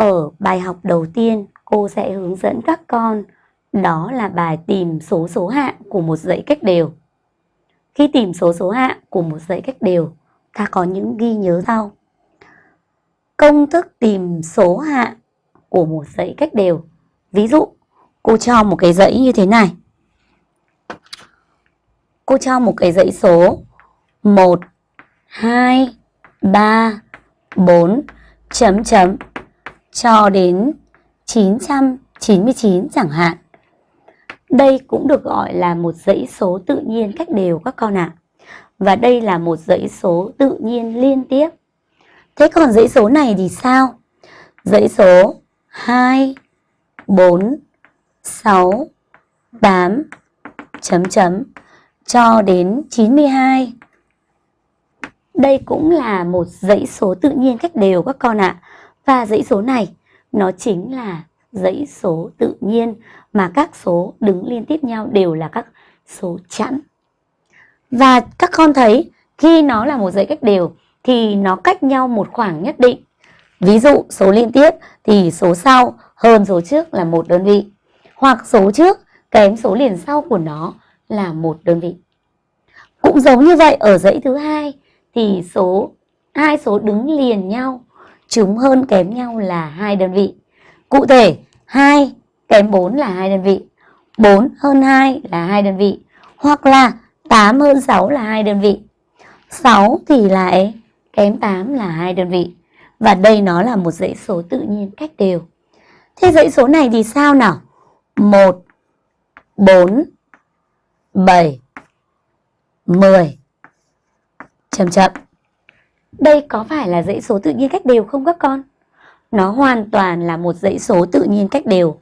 Ở bài học đầu tiên, cô sẽ hướng dẫn các con đó là bài tìm số số hạng của một dãy cách đều. Khi tìm số số hạng của một dãy cách đều, ta có những ghi nhớ sau. Công thức tìm số hạng của một dãy cách đều. Ví dụ, cô cho một cái dãy như thế này. Cô cho một cái dãy số 1, 2, 3, 4, chấm chấm cho đến 999 chẳng hạn. Đây cũng được gọi là một dãy số tự nhiên cách đều các con ạ. À. Và đây là một dãy số tự nhiên liên tiếp. Thế còn dãy số này thì sao? Dãy số 2, 4, 6, 8, chấm chấm cho đến 92. Đây cũng là một dãy số tự nhiên cách đều các con ạ. À và dãy số này nó chính là dãy số tự nhiên mà các số đứng liên tiếp nhau đều là các số chẵn. Và các con thấy, khi nó là một dãy cách đều, thì nó cách nhau một khoảng nhất định. Ví dụ, số liên tiếp thì số sau hơn số trước là một đơn vị. Hoặc số trước kém số liền sau của nó là một đơn vị. Cũng giống như vậy, ở dãy thứ hai thì số, hai số đứng liền nhau chúng hơn kém nhau là hai đơn vị. Cụ thể 2 kém 4 là hai đơn vị, 4 hơn 2 là hai đơn vị, hoặc là 8 hơn 6 là hai đơn vị. 6 thì lại kém 8 là hai đơn vị. Và đây nó là một dãy số tự nhiên cách đều. Thế dãy số này thì sao nào? 1 4 7 10 chậm chậm. Đây có phải là dãy số tự nhiên cách đều không các con? Nó hoàn toàn là một dãy số tự nhiên cách đều